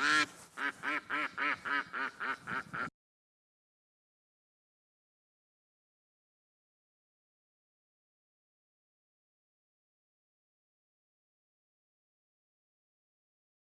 Ah!